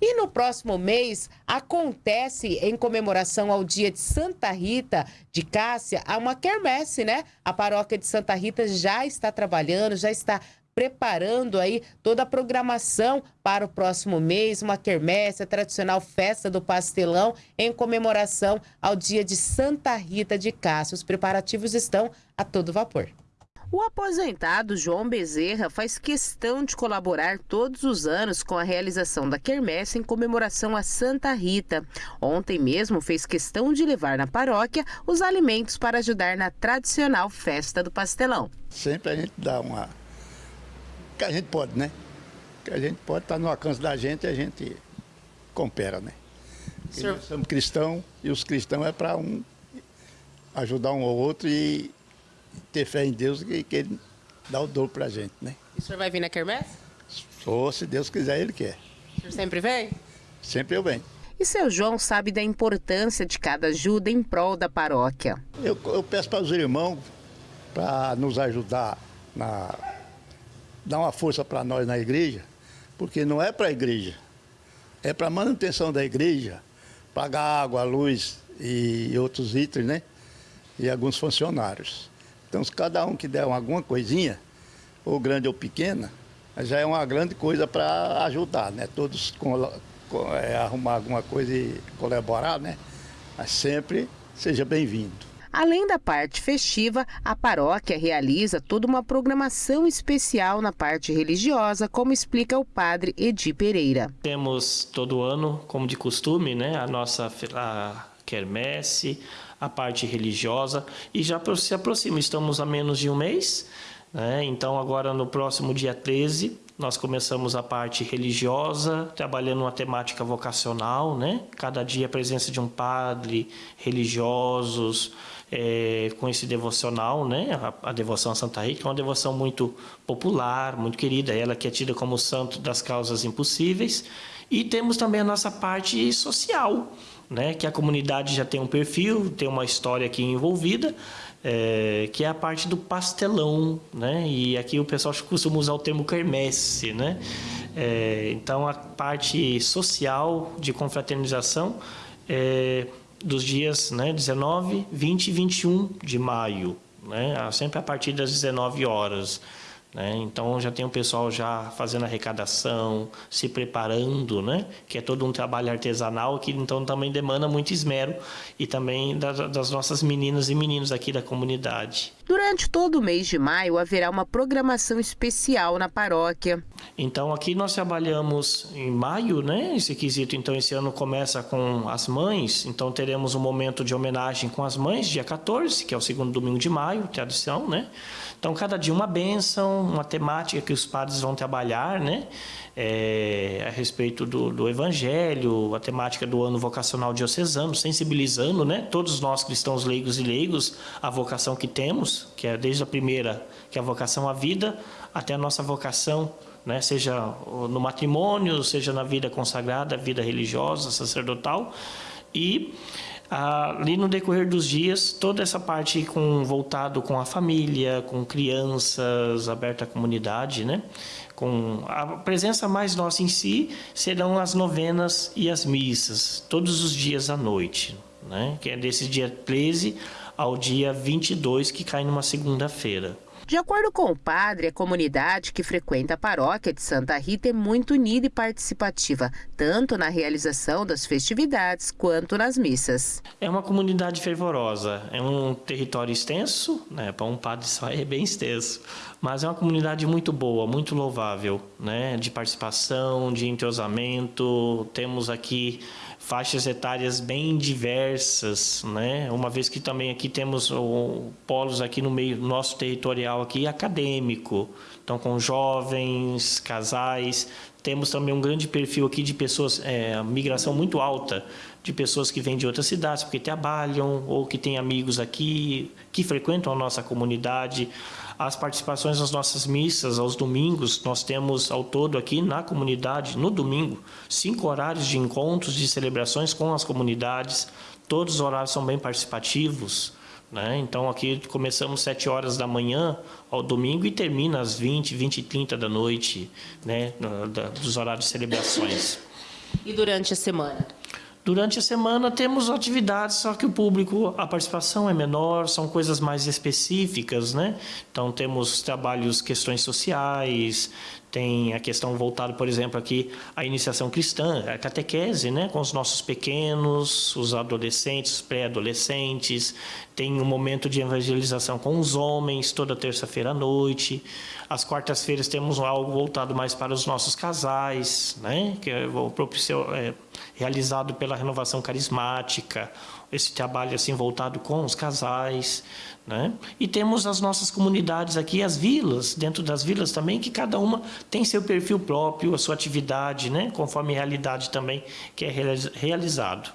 E no próximo mês acontece em comemoração ao dia de Santa Rita de Cássia, há uma quermesse, né? A paróquia de Santa Rita já está trabalhando, já está preparando aí toda a programação para o próximo mês, uma quermesse, a tradicional festa do pastelão em comemoração ao dia de Santa Rita de Cássia. Os preparativos estão a todo vapor. O aposentado João Bezerra faz questão de colaborar todos os anos com a realização da quermesse em comemoração a Santa Rita. Ontem mesmo fez questão de levar na paróquia os alimentos para ajudar na tradicional festa do pastelão. Sempre a gente dá uma que a gente pode, né? Que a gente pode estar tá no alcance da gente e a gente compera, né? Senhor... Nós somos cristãos e os cristãos é para um ajudar um ao outro e ter fé em Deus e que Ele dá o dor para a gente, né? E o senhor vai vir na quermesse? Sou, se Deus quiser, Ele quer. O senhor sempre vem? Sempre eu venho. E seu João sabe da importância de cada ajuda em prol da paróquia. Eu, eu peço para os irmãos para nos ajudar na dar uma força para nós na igreja, porque não é para a igreja, é para a manutenção da igreja, pagar água, luz e outros itens, né? E alguns funcionários. Então, se cada um que der alguma coisinha, ou grande ou pequena, já é uma grande coisa para ajudar, né? Todos com, com, é, arrumar alguma coisa e colaborar, né? Mas sempre seja bem-vindo. Além da parte festiva, a paróquia realiza toda uma programação especial na parte religiosa, como explica o padre Edi Pereira. Temos todo ano, como de costume, né, a nossa a quermesse, a parte religiosa e já se aproxima, estamos a menos de um mês, né? então agora no próximo dia 13 nós começamos a parte religiosa, trabalhando uma temática vocacional, né? Cada dia a presença de um padre, religiosos, é, com esse devocional, né? A, a, devoção a Santa Rita, é uma devoção muito popular, muito querida, ela que é tida como santo das causas impossíveis. E temos também a nossa parte social, né? Que a comunidade já tem um perfil, tem uma história aqui envolvida, é, que é a parte do pastelão, né? E aqui o pessoal costuma usar o termo quermesse, né? É, então a parte social de confraternização é, dos dias né, 19, 20 e 21 de maio, né, sempre a partir das 19 horas. Né? Então já tem o pessoal já fazendo arrecadação, se preparando, né? que é todo um trabalho artesanal que então também demanda muito esmero e também das, das nossas meninas e meninos aqui da comunidade. Durante todo o mês de maio haverá uma programação especial na paróquia. Então aqui nós trabalhamos em maio, né? Esse quesito então esse ano começa com as mães, então teremos um momento de homenagem com as mães, dia 14, que é o segundo domingo de maio, tradição, né? Então, cada dia uma bênção, uma temática que os padres vão trabalhar, né? É, a respeito do, do, Evangelho, a temática do ano vocacional diocesano, sensibilizando, né? Todos nós cristãos leigos e leigos, a vocação que temos, que é desde a primeira, que é a vocação à vida, até a nossa vocação né? seja no matrimônio, seja na vida consagrada, vida religiosa, sacerdotal. E ali no decorrer dos dias, toda essa parte com voltado com a família, com crianças, aberta à comunidade, né? Com a presença mais nossa em si serão as novenas e as missas, todos os dias à noite, né? Que é desse dia 13 ao dia 22, que cai numa segunda-feira. De acordo com o padre, a comunidade que frequenta a paróquia de Santa Rita é muito unida e participativa, tanto na realização das festividades quanto nas missas. É uma comunidade fervorosa, é um território extenso, né? para um padre só é bem extenso, mas é uma comunidade muito boa, muito louvável, né? de participação, de entrosamento. Temos aqui faixas etárias bem diversas, né? Uma vez que também aqui temos o, polos aqui no meio nosso territorial aqui acadêmico, então com jovens, casais, temos também um grande perfil aqui de pessoas, é, migração muito alta, de pessoas que vêm de outras cidades porque trabalham ou que têm amigos aqui, que frequentam a nossa comunidade. As participações nas nossas missas, aos domingos, nós temos ao todo aqui na comunidade, no domingo, cinco horários de encontros, de celebrações com as comunidades. Todos os horários são bem participativos. Né? Então aqui começamos 7 horas da manhã ao domingo e termina às 20, 20 e 30 da noite, né? dos horários de celebrações. E durante a semana? Durante a semana temos atividades, só que o público, a participação é menor, são coisas mais específicas, né? Então temos trabalhos, questões sociais, tem a questão voltada, por exemplo, aqui a iniciação cristã, a catequese, né, com os nossos pequenos, os adolescentes, pré-adolescentes, tem um momento de evangelização com os homens toda terça-feira à noite. Às quartas-feiras temos algo voltado mais para os nossos casais, né, que é o propício é, realizado pela renovação carismática, esse trabalho assim voltado com os casais, né? E temos as nossas comunidades aqui, as vilas, dentro das vilas também, que cada uma tem seu perfil próprio, a sua atividade, né? conforme a realidade também que é realizado.